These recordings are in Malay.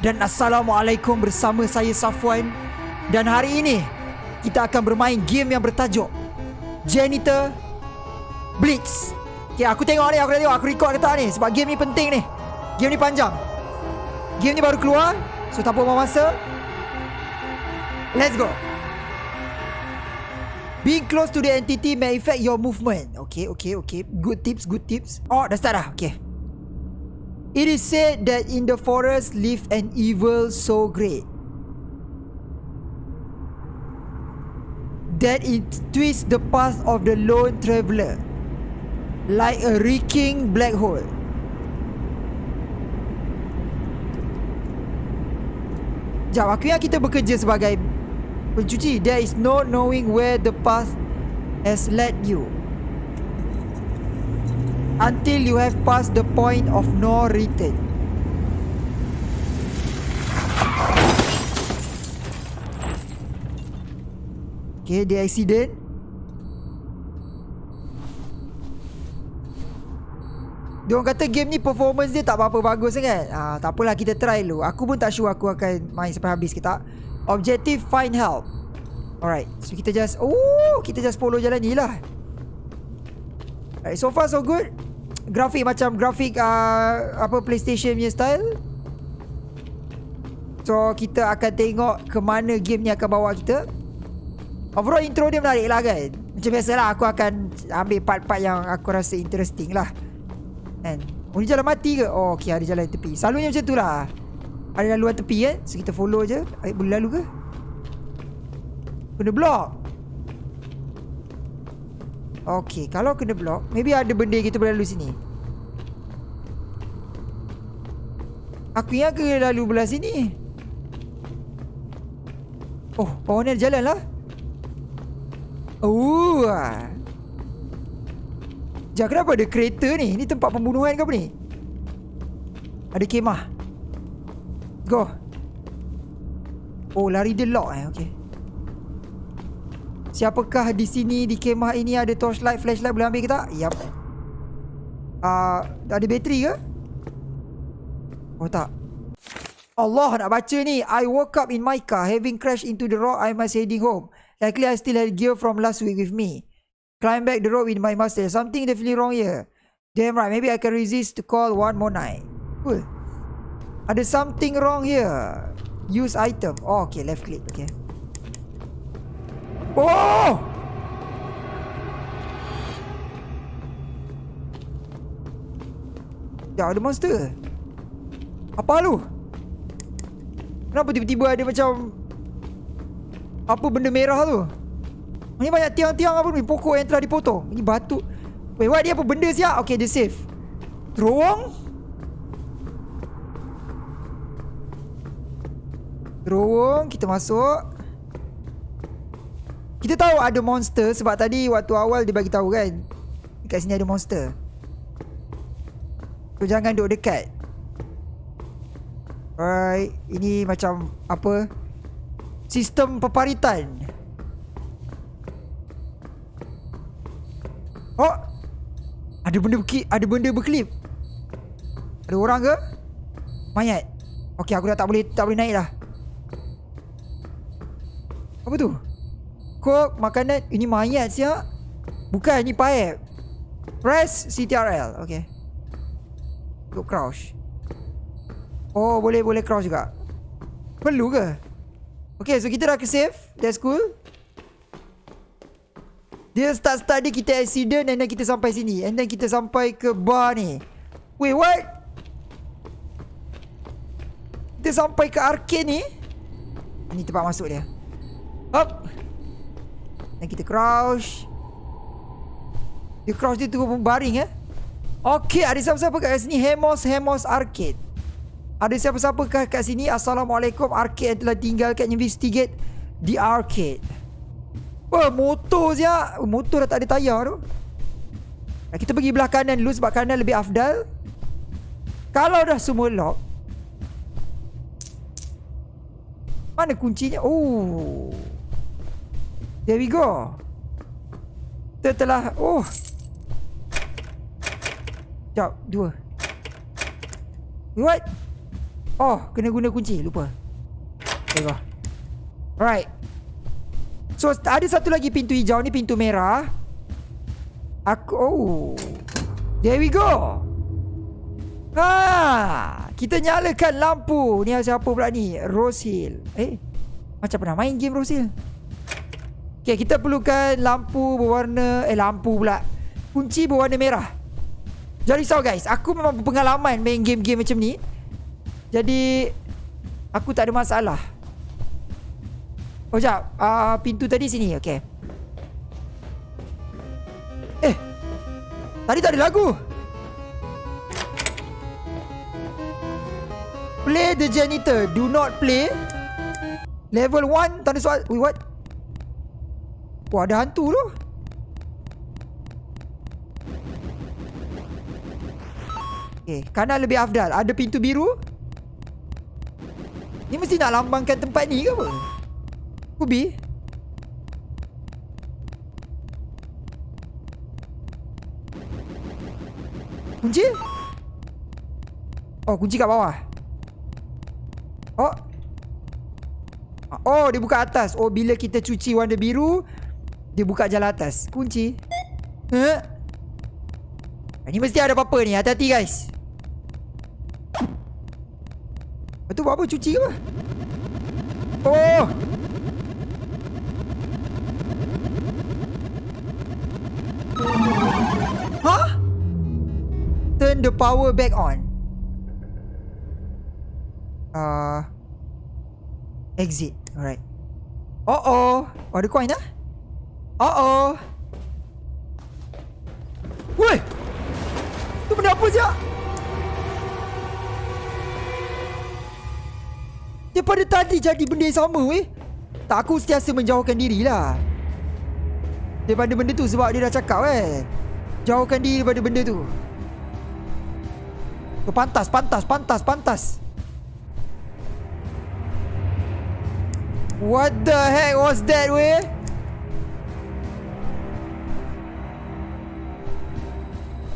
dan Assalamualaikum bersama saya Safwan. Dan hari ini kita akan bermain game yang bertajuk Janitor Blitz. Okay aku tengok ni aku dah tengok aku record kata ni? Sebab game ni penting ni. Game ni panjang. Game ni baru keluar So tak apa masa. Let's go. Being close to the entity may affect your movement. Okay okay okay. Good tips good tips. Oh dah start dah? Okay It is said that in the forest live an evil so great that it twists the path of the lone traveler like a reeking black hole. Jom, aku yang kita bekerja sebagai pencuci. There is no knowing where the path has led you until you have passed the point of no return. Okay, the accident. Dia orang kata game ni performance dia tak apa-apa bagus sangat. Ah, tak apalah kita try dulu. Aku pun tak sure aku akan main sampai habis ke tak. Objective find help. Alright, so kita just oh, kita just follow jalan ni lah. Alright, so far so good grafik macam grafik uh, apa PlayStation punya style. So kita akan tengok ke mana game ni akan bawa kita. Overall intro dia menarik lah kan. Macam biasalah aku akan ambil part-part yang aku rasa interesting lah. Kan? Oh ni jalan mati ke? Oh okay ada jalan tepi. Selalunya macam tu lah. Ada laluan tepi kan. So kita follow je. Eh, boleh lalu ke? Kena block. Okay, kalau kena block, maybe ada benda kita boleh lalu sini. Aku yang ke lalu belah sini. Oh, bawah ni ada jalan lah. Oh. Sekejap, kenapa ada kereta ni? Ni tempat pembunuhan ke apa ni? Ada kemah. Go. Oh, lari dia lock eh. Okay. Siapakah di sini di kemah ini ada torchlight, flashlight boleh ambil ke tak? Yap. Uh, ada bateri ke? Oh tak. Allah nak baca ni. I woke up in my car having crashed into the rock. I must heading home. Likely I still had gear from last week with me. Climb back the road with my master. Something definitely wrong here. Damn right. Maybe I can resist to call one more night. Cool. Ada something wrong here. Use item. Oh, okay. Left click. Okay. Oh! Ya, ada monster. Apa lu? Kenapa tiba-tiba ada macam apa benda merah tu? Ini banyak tiang-tiang apa ni? Pokok yang telah dipotong. Ini batu. Wait, what? Dia apa benda siap? Okay, dia safe. Terowong? Terowong, kita masuk. Kita tahu ada monster sebab tadi waktu awal dia bagi tahu kan. Dekat sini ada monster. So jangan duduk dekat. Alright, ini macam apa? Sistem peparitan. Oh. Ada benda berki ada benda berkelip. Ada orang ke? Mayat. Okey, aku dah tak boleh tak boleh naik dah. Apa tu? Coke, makanan Ini mayat siap. Bukan, ini pipe Press CTRL Okay. Untuk crouch Oh, boleh boleh crouch juga. Perlu ke? Okay, so kita dah ke save That's cool. Dia start-start dia kita accident And then kita sampai sini. And then kita sampai ke bar ni. Wait, what? Kita sampai ke arcade ni? Ini tempat masuk dia. Up dan kita crouch Dia crouch dia tu pun baring eh? Okay ada siapa-siapa kat sini? Hemos Hemos Arcade Ada siapa-siapa kat sini? Assalamualaikum Arcade telah tinggalkan investigate Di arcade Wah motor siap Motor dah tak ada tayar tu. Kita pergi belah kanan dulu Sebab kanan lebih afdal. Kalau dah semua lock Mana kuncinya? Oh There we go. Kita telah... Oh. Sekejap. Dua. What? Oh, kena guna kunci. Lupa. Okay, go. Alright. So, ada satu lagi pintu hijau ni. Pintu merah. Aku... Oh. There we go. Ha, kita nyalakan lampu. Ni siapa pula ni? Rose Hill. Eh, macam pernah main game Rose Hill. Okay, kita perlukan lampu berwarna... Eh, lampu pula. Kunci berwarna merah. Jangan risau guys. Aku memang berpengalaman main game-game macam ni. Jadi, aku tak ada masalah. Oh, sekejap. Uh, pintu tadi sini. Okay. Eh, tadi tak ada lagu. Play the janitor. Do not play. Level 1 tanda soal. Wait, what? Wah, ada hantu tu. Okay, kanan lebih afdal. Ada pintu biru. Ni mesti nak lambangkan tempat ni ke apa? Kubi. Kunci? Oh, kunci kat bawah. Oh. Oh, dia buka atas. Oh, bila kita cuci warna biru, dia buka jalan atas. Kunci. Huh? Ini mesti ada apa-apa ni. Hati-hati, guys. Itu buat apa? Cuci ke apa? Oh! Huh? Turn the power back on. Uh, exit. Alright. Oh oh. Ada coin dah? Oh oh. Woi! Tu benda apa siap? Daripada tadi jadi benda yang sama weh. Tak aku sentiasa menjauhkan diri lah. Daripada benda tu sebab dia dah cakap eh. Jauhkan diri daripada benda tu. Oh, pantas, pantas, pantas, pantas. What the heck was that weh?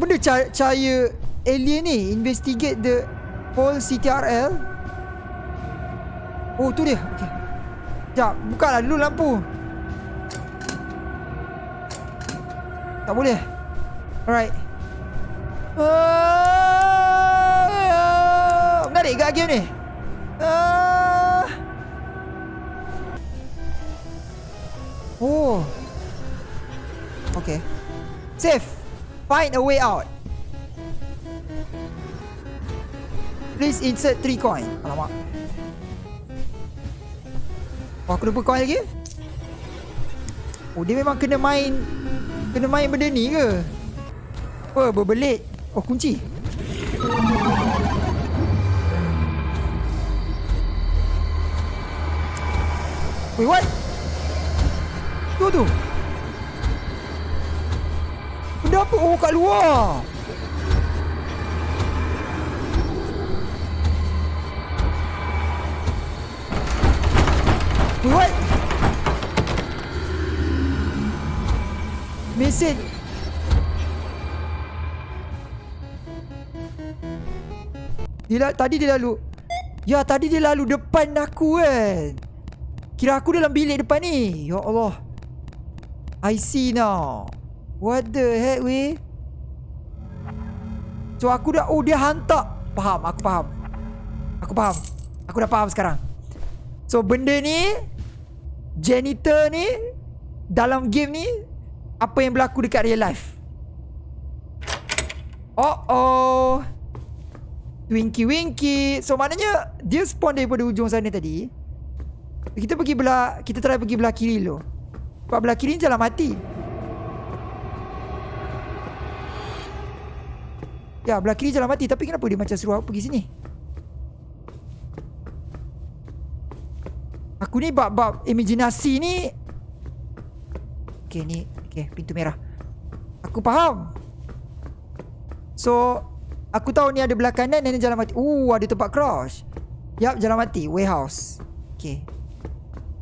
Benda cahaya alien ni Investigate the whole CTRL Oh tu dia. Okay Sekejap Buka lah dulu lampu. Tak boleh. Alright. Uh, Menarik ke game ni? Uh, Oh. Okay Safe Find a way out. Please insert 3 coin. Alamak. Oh aku lupa coin lagi? Oh dia memang kena main Kena main benda ni ke? Apa berbelit. Oh kunci. Wait what? Tu tu Apa oh kat luar. What? Mesin. Dia tadi dia lalu. Ya tadi dia lalu depan aku kan? Kira aku dalam bilik depan ni. Ya Allah. I see now What the heck weh So aku dah Oh dia hantar. Faham? Aku faham. Aku faham. Aku dah faham sekarang. So benda ni Janitor ni Dalam game ni Apa yang berlaku dekat real life? Oh oh Winky winky. So maknanya Dia spawn daripada ujung sana tadi. Kita pergi belah Kita try pergi belah kiri dulu. Sebab belah kiri ni jalan mati Ya belah kiri jalan mati. Tapi kenapa dia macam suruh aku pergi sini? Aku ni bab-bab imajinasi ni. Okay ni Okay pintu merah. Aku faham. So Aku tahu ni ada belah kanan dan jalan mati. Uh ada tempat crouch Yap jalan mati. Warehouse. Okay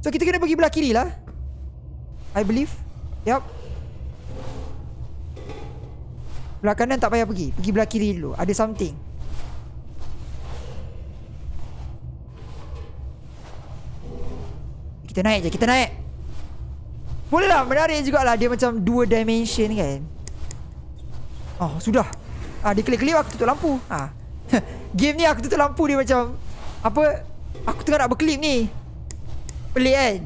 So kita kena pergi belah kiri lah. I believe. Yap Belah kanan tak payah pergi. Pergi belah kiri dulu. Ada something. Kita naik je Kita naik. Boleh lah Menarik jugalah. Dia macam dua dimension kan. Oh sudah. Ah, Dia kelip-kelip aku tutup lampu. Ah. Game ni aku tutup lampu dia macam Apa Aku tengah nak berkelip ni. Pelik kan?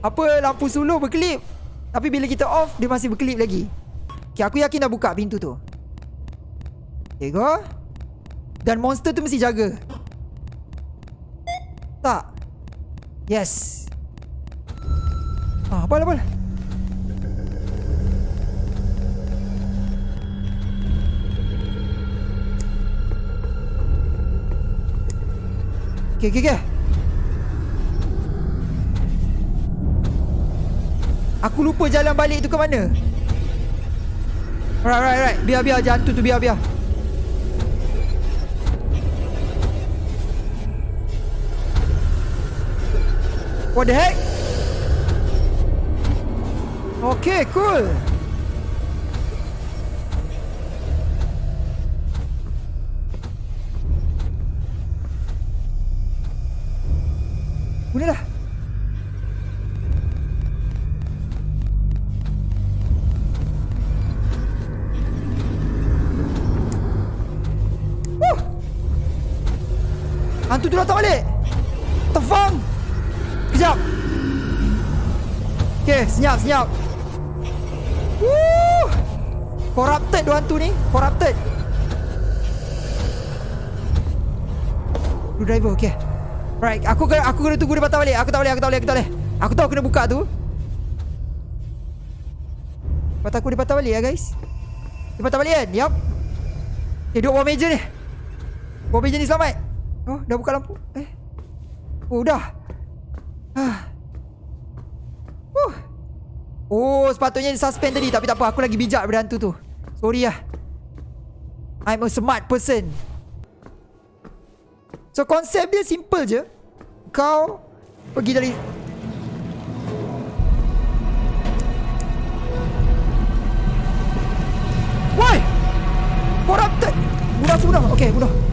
Apa lampu suluh berkelip? Tapi bila kita off Dia masih berkelip lagi. Okay aku yakin dah buka pintu tu. Okay go Dan monster tu mesti jaga. Tak. Yes. Ah, apa apa Okay, okay, okay. Aku lupa jalan balik tu ke mana. Right, right, right. Biar, biar. Jangan tu tu. Biar, biar. What the heck? Okay, cool. Gunalah. Woo! Hantu tu datang balik. Tefang. Kejap. Okay, senyap, senyap. Woo! Corrupted tu hantu ni. Corrupted. Blue driver, okay. Right, aku kena aku kena tunggu dia patah balik. Aku tak boleh, aku tak boleh, aku tak boleh. Aku tahu kena buka tu. Patah aku dia patah balik ya, guys. Dia patah balik kan? Yup. Eh, duduk bawah meja ni. Bawah meja ni selamat. Oh, dah buka lampu. Eh. Oh, dah. Ah. Uh. Oh, sepatutnya dia suspend tadi tapi tak apa. Aku lagi bijak daripada hantu tu. Sorry lah. I'm a smart person. So konsep dia simple je Kau Pergi dari Why Corrupted bunuh Okay bunuh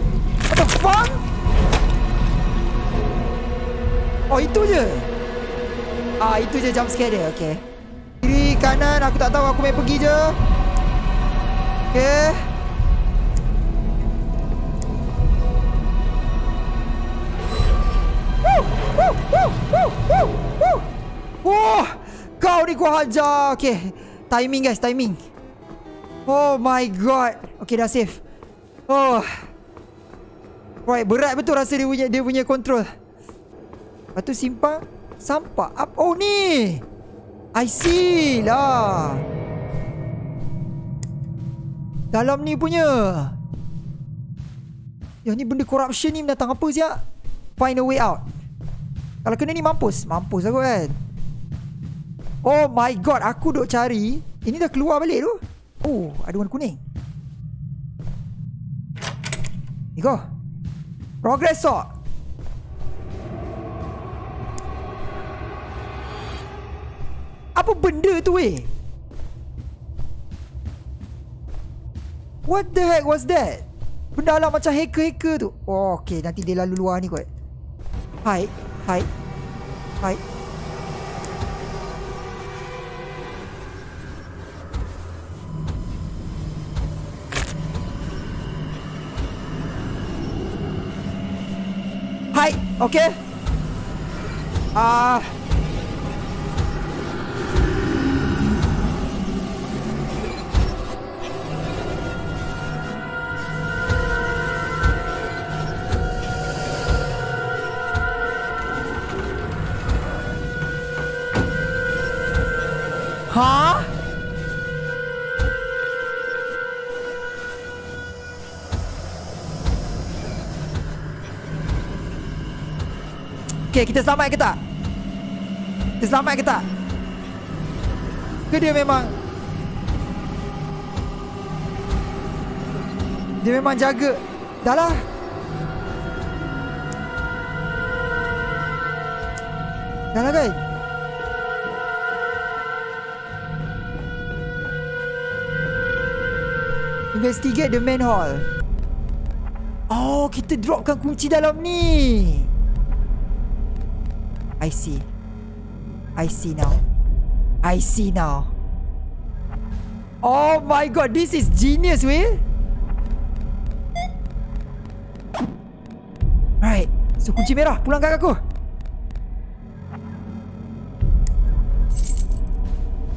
Oh itu je Ah itu je jump scare dia Okay Kiri kanan aku tak tahu aku main pergi je Okay Wah, kau ni kau hajar. Okay, timing guys, timing. Oh my god. Okay, dah safe. Oh. Right, berat betul rasa dia punya dia punya control. Lepas tu simpan sampah. Up. Oh ni. I see lah. Dalam ni punya. Yang ni benda corruption ni datang apa siap? Find a way out. Kalau kena ni mampus Mampus aku kan Oh my god Aku duk cari Ini dah keluar balik tu Oh Ada warna kuning Ni go Progress so Apa benda tu weh? What the heck was that? Benda lah macam hacker-hacker tu. Oh, okay. Nanti dia lalu luar ni kot. Hai. Hai. Hai. Hai. Okay. Ah... Uh. Okay, kita selamat ke tak? Kita selamat ke tak? Ke dia memang Dia memang jaga Dah lah Dah lah guys Investigate the main hall. Oh, kita dropkan kunci dalam ni. I see. I see now. I see now. Oh my god, this is genius, weh. Right. So kunci merah, pulang kat aku.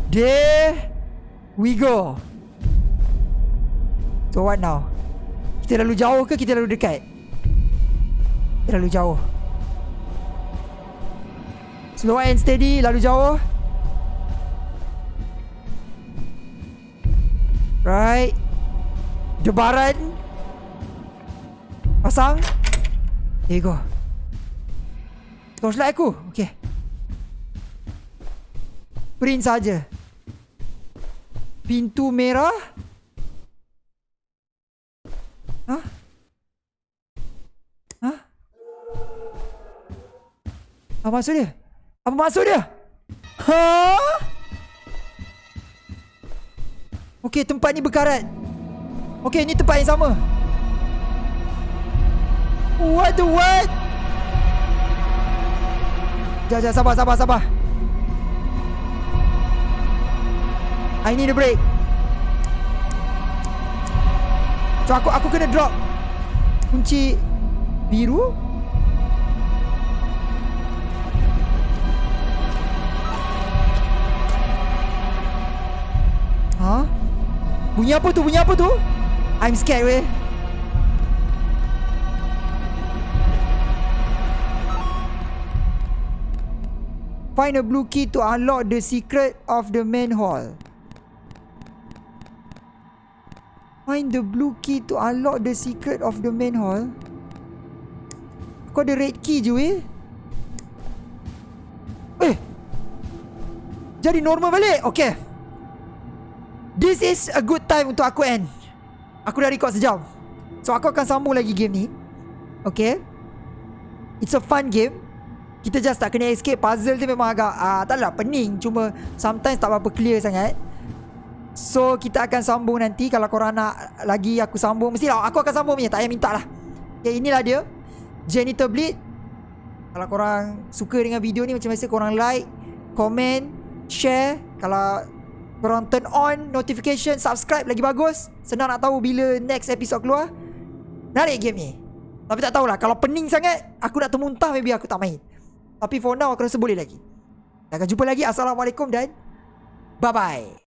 There we go. So what now? Kita lalu jauh ke kita lalu dekat? Kita lalu jauh. Slow and steady, lalu jauh. Right. Debaran. Pasang. There you go. Torchlight aku. Okay. Print saja. Pintu merah. Apa maksud dia? Apa maksud dia? Ha? Okey, tempat ni berkarat. Okey, ni tempat yang sama. What the what? Jangan, jangan, sabar, sabar, sabar. I need a break. So aku aku kena drop kunci biru. Bunyi apa tu? Bunyi apa tu? I'm scared weh. Find a blue key to unlock the secret of the main hall. Find the blue key to unlock the secret of the main hall. Kau ada red key je weh. Eh. Jadi normal balik. Okay. This is a good time untuk aku end. Aku dah record sejam. So aku akan sambung lagi game ni. Okay. It's a fun game. Kita just tak kena escape Puzzle tu memang agak uh, Taklah pening Cuma sometimes tak berapa clear sangat So kita akan sambung nanti Kalau korang nak lagi aku sambung Mestilah aku akan sambung punya Tak payah minta lah Okay inilah dia Janitor Bleed Kalau korang suka dengan video ni Macam biasa korang like Comment Share Kalau korang turn on Notification Subscribe lagi bagus Senang nak tahu bila next episode keluar Narik game ni Tapi tak tahulah Kalau pening sangat Aku nak termuntah Maybe aku tak main tapi for now aku rasa boleh lagi. Kita akan jumpa lagi. Assalamualaikum dan bye-bye.